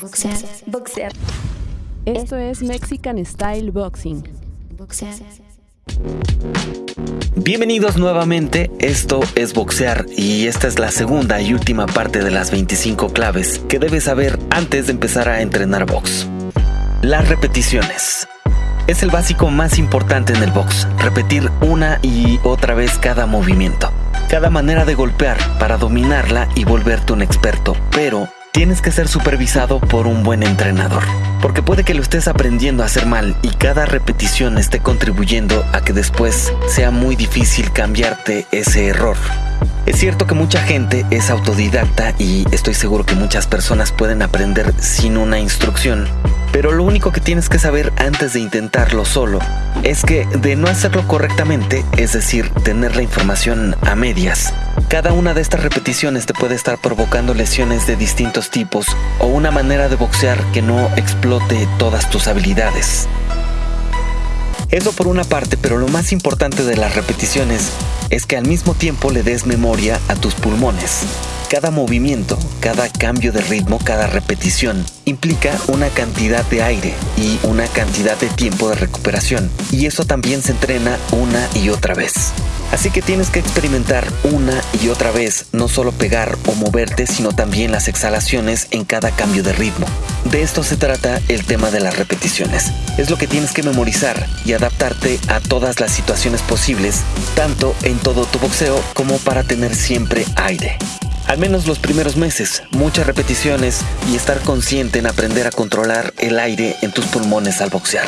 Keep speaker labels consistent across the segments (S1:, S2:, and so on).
S1: Boxear. Boxear.
S2: Esto es Mexican Style Boxing.
S1: Boxear.
S3: Bienvenidos nuevamente, esto es Boxear y esta es la segunda y última parte de las 25 claves que debes saber antes de empezar a entrenar box. Las repeticiones. Es el básico más importante en el box, repetir una y otra vez cada movimiento, cada manera de golpear para dominarla y volverte un experto, pero tienes que ser supervisado por un buen entrenador. Porque puede que lo estés aprendiendo a hacer mal y cada repetición esté contribuyendo a que después sea muy difícil cambiarte ese error. Es cierto que mucha gente es autodidacta y estoy seguro que muchas personas pueden aprender sin una instrucción. Pero lo único que tienes que saber antes de intentarlo solo es que de no hacerlo correctamente, es decir, tener la información a medias, cada una de estas repeticiones te puede estar provocando lesiones de distintos tipos o una manera de boxear que no explote todas tus habilidades. Eso por una parte, pero lo más importante de las repeticiones es que al mismo tiempo le des memoria a tus pulmones. Cada movimiento, cada cambio de ritmo, cada repetición implica una cantidad de aire y una cantidad de tiempo de recuperación. Y eso también se entrena una y otra vez. Así que tienes que experimentar una y otra vez no solo pegar o moverte, sino también las exhalaciones en cada cambio de ritmo. De esto se trata el tema de las repeticiones. Es lo que tienes que memorizar y adaptarte a todas las situaciones posibles, tanto en todo tu boxeo como para tener siempre aire. Al menos los primeros meses, muchas repeticiones y estar consciente en aprender a controlar el aire en tus pulmones al boxear.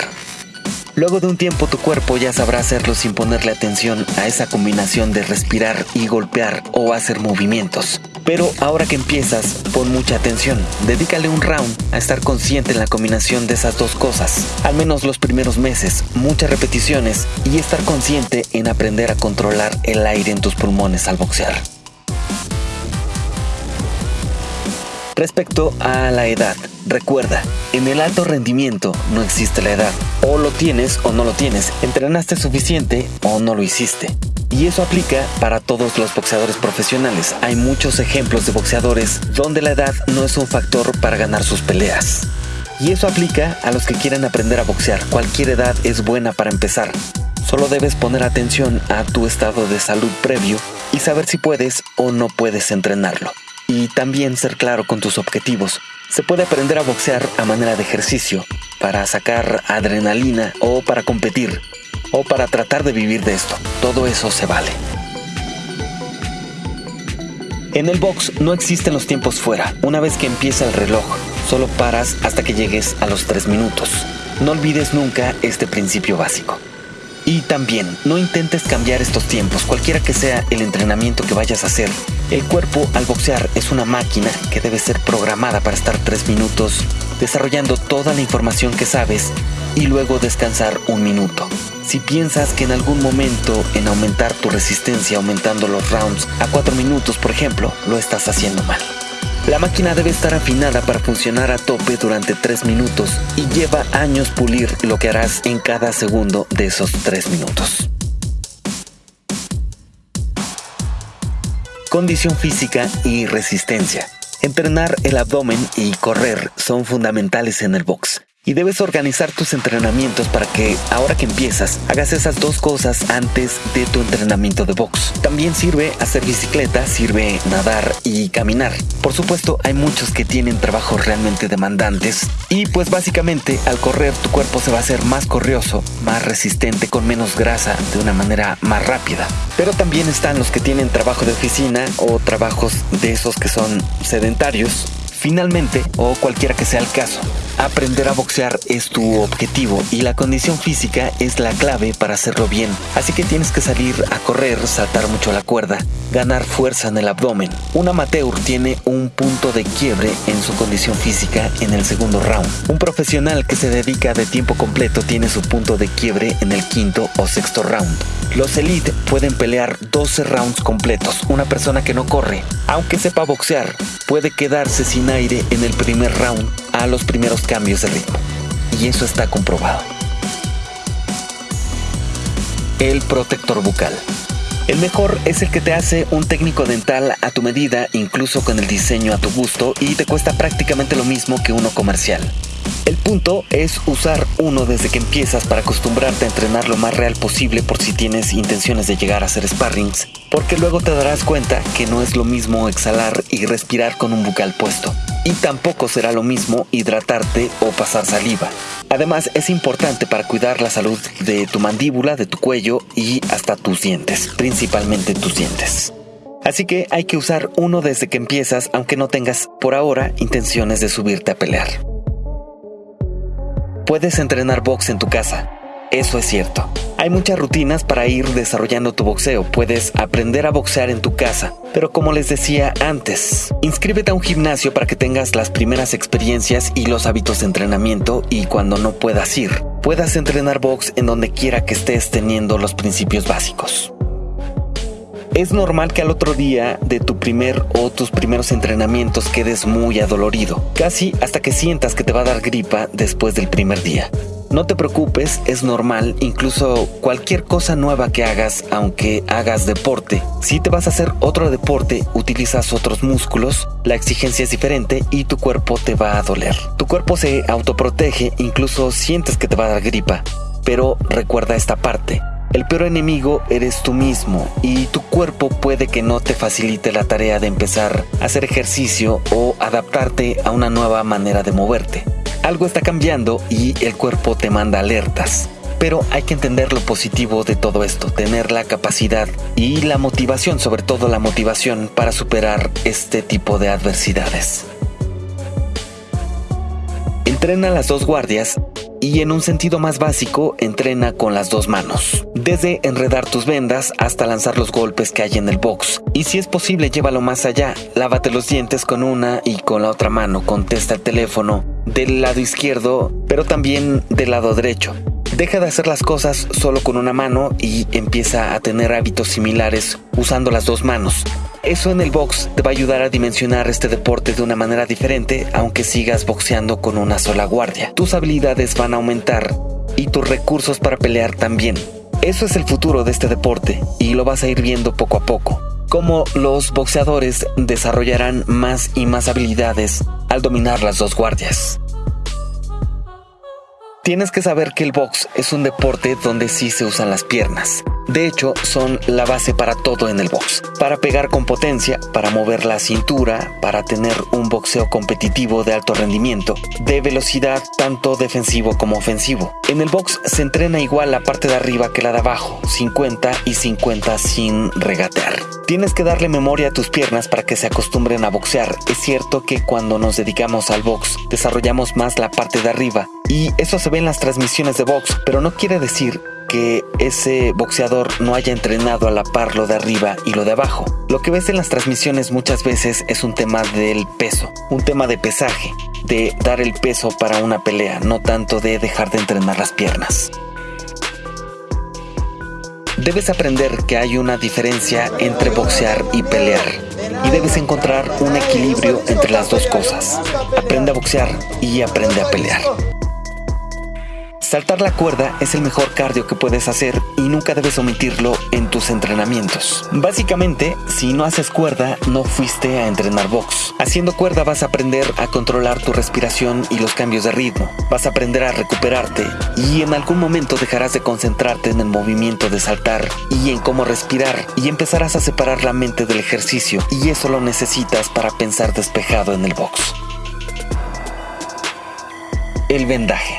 S3: Luego de un tiempo tu cuerpo ya sabrá hacerlo sin ponerle atención a esa combinación de respirar y golpear o hacer movimientos. Pero ahora que empiezas, pon mucha atención. Dedícale un round a estar consciente en la combinación de esas dos cosas. Al menos los primeros meses, muchas repeticiones y estar consciente en aprender a controlar el aire en tus pulmones al boxear. Respecto a la edad, recuerda, en el alto rendimiento no existe la edad. O lo tienes o no lo tienes. Entrenaste suficiente o no lo hiciste. Y eso aplica para todos los boxeadores profesionales. Hay muchos ejemplos de boxeadores donde la edad no es un factor para ganar sus peleas. Y eso aplica a los que quieren aprender a boxear. Cualquier edad es buena para empezar. Solo debes poner atención a tu estado de salud previo y saber si puedes o no puedes entrenarlo y también ser claro con tus objetivos. Se puede aprender a boxear a manera de ejercicio, para sacar adrenalina o para competir, o para tratar de vivir de esto. Todo eso se vale. En el box no existen los tiempos fuera. Una vez que empieza el reloj, solo paras hasta que llegues a los 3 minutos. No olvides nunca este principio básico. Y también, no intentes cambiar estos tiempos, cualquiera que sea el entrenamiento que vayas a hacer. El cuerpo al boxear es una máquina que debe ser programada para estar tres minutos desarrollando toda la información que sabes y luego descansar un minuto. Si piensas que en algún momento en aumentar tu resistencia aumentando los rounds a 4 minutos, por ejemplo, lo estás haciendo mal. La máquina debe estar afinada para funcionar a tope durante 3 minutos y lleva años pulir lo que harás en cada segundo de esos 3 minutos. Condición física y resistencia. Entrenar el abdomen y correr son fundamentales en el box. Y debes organizar tus entrenamientos para que, ahora que empiezas, hagas esas dos cosas antes de tu entrenamiento de box. También sirve hacer bicicleta, sirve nadar y caminar. Por supuesto, hay muchos que tienen trabajos realmente demandantes y pues básicamente al correr tu cuerpo se va a hacer más corrioso, más resistente, con menos grasa, de una manera más rápida. Pero también están los que tienen trabajo de oficina o trabajos de esos que son sedentarios Finalmente, o cualquiera que sea el caso, aprender a boxear es tu objetivo y la condición física es la clave para hacerlo bien. Así que tienes que salir a correr, saltar mucho la cuerda, ganar fuerza en el abdomen. Un amateur tiene un punto de quiebre en su condición física en el segundo round. Un profesional que se dedica de tiempo completo tiene su punto de quiebre en el quinto o sexto round. Los elite pueden pelear 12 rounds completos. Una persona que no corre, aunque sepa boxear, puede quedarse sin aire en el primer round a los primeros cambios de ritmo. Y eso está comprobado. El protector bucal. El mejor es el que te hace un técnico dental a tu medida, incluso con el diseño a tu gusto, y te cuesta prácticamente lo mismo que uno comercial. El punto es usar uno desde que empiezas para acostumbrarte a entrenar lo más real posible por si tienes intenciones de llegar a hacer sparrings, porque luego te darás cuenta que no es lo mismo exhalar y respirar con un bucal puesto. Y tampoco será lo mismo hidratarte o pasar saliva. Además, es importante para cuidar la salud de tu mandíbula, de tu cuello y hasta tus dientes, principalmente tus dientes. Así que hay que usar uno desde que empiezas, aunque no tengas por ahora intenciones de subirte a pelear. Puedes entrenar box en tu casa. Eso es cierto. Hay muchas rutinas para ir desarrollando tu boxeo. Puedes aprender a boxear en tu casa. Pero como les decía antes, inscríbete a un gimnasio para que tengas las primeras experiencias y los hábitos de entrenamiento y cuando no puedas ir, puedas entrenar box en donde quiera que estés teniendo los principios básicos. Es normal que al otro día de tu primer o tus primeros entrenamientos quedes muy adolorido, casi hasta que sientas que te va a dar gripa después del primer día. No te preocupes, es normal, incluso cualquier cosa nueva que hagas, aunque hagas deporte. Si te vas a hacer otro deporte, utilizas otros músculos, la exigencia es diferente y tu cuerpo te va a doler. Tu cuerpo se autoprotege, incluso sientes que te va a dar gripa. Pero recuerda esta parte. El peor enemigo eres tú mismo y tu cuerpo puede que no te facilite la tarea de empezar a hacer ejercicio o adaptarte a una nueva manera de moverte. Algo está cambiando y el cuerpo te manda alertas. Pero hay que entender lo positivo de todo esto, tener la capacidad y la motivación, sobre todo la motivación para superar este tipo de adversidades. Entrena las dos guardias y en un sentido más básico, entrena con las dos manos. Desde enredar tus vendas hasta lanzar los golpes que hay en el box. Y si es posible, llévalo más allá. Lávate los dientes con una y con la otra mano. Contesta el teléfono del lado izquierdo, pero también del lado derecho. Deja de hacer las cosas solo con una mano y empieza a tener hábitos similares usando las dos manos. Eso en el box te va a ayudar a dimensionar este deporte de una manera diferente, aunque sigas boxeando con una sola guardia. Tus habilidades van a aumentar y tus recursos para pelear también. Eso es el futuro de este deporte y lo vas a ir viendo poco a poco. Cómo los boxeadores desarrollarán más y más habilidades al dominar las dos guardias. Tienes que saber que el box es un deporte donde sí se usan las piernas. De hecho, son la base para todo en el box. Para pegar con potencia, para mover la cintura, para tener un boxeo competitivo de alto rendimiento, de velocidad tanto defensivo como ofensivo. En el box se entrena igual la parte de arriba que la de abajo, 50 y 50 sin regatear. Tienes que darle memoria a tus piernas para que se acostumbren a boxear. Es cierto que cuando nos dedicamos al box, desarrollamos más la parte de arriba y eso se ve en las transmisiones de box, pero no quiere decir que ese boxeador no haya entrenado a la par lo de arriba y lo de abajo. Lo que ves en las transmisiones muchas veces es un tema del peso, un tema de pesaje, de dar el peso para una pelea, no tanto de dejar de entrenar las piernas. Debes aprender que hay una diferencia entre boxear y pelear y debes encontrar un equilibrio entre las dos cosas. Aprende a boxear y aprende a pelear. Saltar la cuerda es el mejor cardio que puedes hacer y nunca debes omitirlo en tus entrenamientos. Básicamente, si no haces cuerda, no fuiste a entrenar box. Haciendo cuerda vas a aprender a controlar tu respiración y los cambios de ritmo. Vas a aprender a recuperarte y en algún momento dejarás de concentrarte en el movimiento de saltar y en cómo respirar y empezarás a separar la mente del ejercicio y eso lo necesitas para pensar despejado en el box. El vendaje.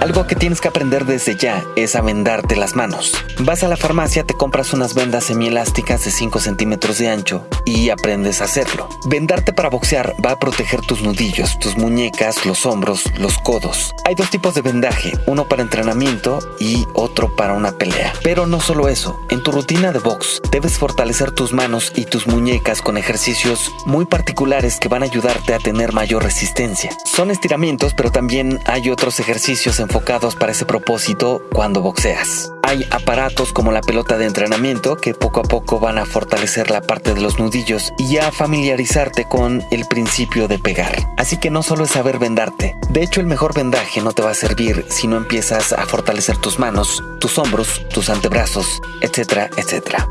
S3: Algo que tienes que aprender desde ya es a vendarte las manos. Vas a la farmacia, te compras unas vendas semielásticas de 5 centímetros de ancho y aprendes a hacerlo. Vendarte para boxear va a proteger tus nudillos, tus muñecas, los hombros, los codos. Hay dos tipos de vendaje, uno para entrenamiento y otro para una pelea. Pero no solo eso, en tu rutina de box debes fortalecer tus manos y tus muñecas con ejercicios muy particulares que van a ayudarte a tener mayor resistencia. Son estiramientos, pero también hay otros ejercicios en enfocados para ese propósito cuando boxeas. Hay aparatos como la pelota de entrenamiento que poco a poco van a fortalecer la parte de los nudillos y a familiarizarte con el principio de pegar. Así que no solo es saber vendarte. De hecho, el mejor vendaje no te va a servir si no empiezas a fortalecer tus manos, tus hombros, tus antebrazos, etcétera, etcétera.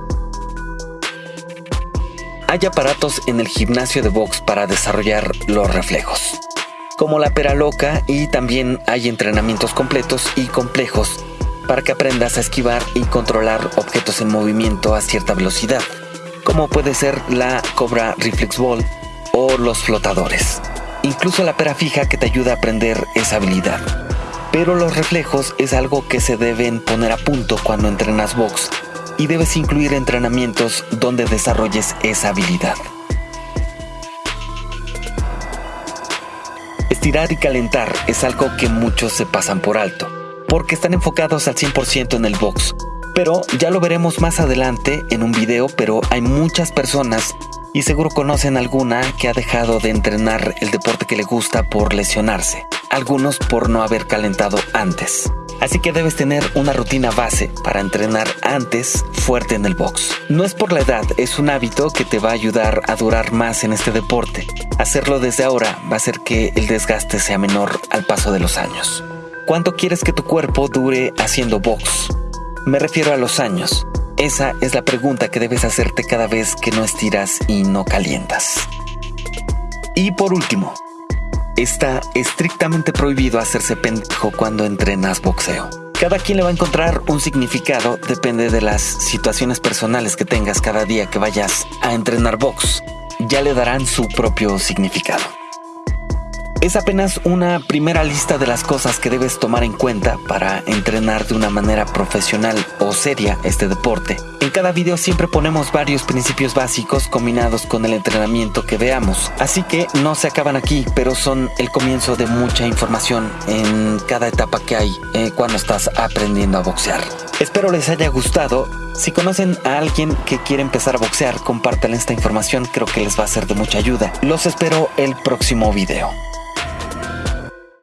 S3: hay aparatos en el gimnasio de box para desarrollar los reflejos, como la pera loca y también hay entrenamientos completos y complejos para que aprendas a esquivar y controlar objetos en movimiento a cierta velocidad, como puede ser la Cobra Reflex Ball o los flotadores. Incluso la pera fija que te ayuda a aprender esa habilidad. Pero los reflejos es algo que se deben poner a punto cuando entrenas box y debes incluir entrenamientos donde desarrolles esa habilidad. Estirar y calentar es algo que muchos se pasan por alto, porque están enfocados al 100% en el box. Pero ya lo veremos más adelante en un video, pero hay muchas personas y seguro conocen alguna que ha dejado de entrenar el deporte que le gusta por lesionarse, algunos por no haber calentado antes. Así que debes tener una rutina base para entrenar antes fuerte en el box. No es por la edad, es un hábito que te va a ayudar a durar más en este deporte. Hacerlo desde ahora va a hacer que el desgaste sea menor al paso de los años. ¿Cuánto quieres que tu cuerpo dure haciendo box? Me refiero a los años. Esa es la pregunta que debes hacerte cada vez que no estiras y no calientas. Y por último, está estrictamente prohibido hacerse pendejo cuando entrenas boxeo. Cada quien le va a encontrar un significado, depende de las situaciones personales que tengas cada día que vayas a entrenar box. Ya le darán su propio significado. Es apenas una primera lista de las cosas que debes tomar en cuenta para entrenar de una manera profesional o seria este deporte. En cada video siempre ponemos varios principios básicos combinados con el entrenamiento que veamos, así que no se acaban aquí, pero son el comienzo de mucha información en cada etapa que hay eh, cuando estás aprendiendo a boxear. Espero les haya gustado. Si conocen a alguien que quiere empezar a boxear, compártanle esta información, creo que les va a ser de mucha ayuda. Los espero el próximo video.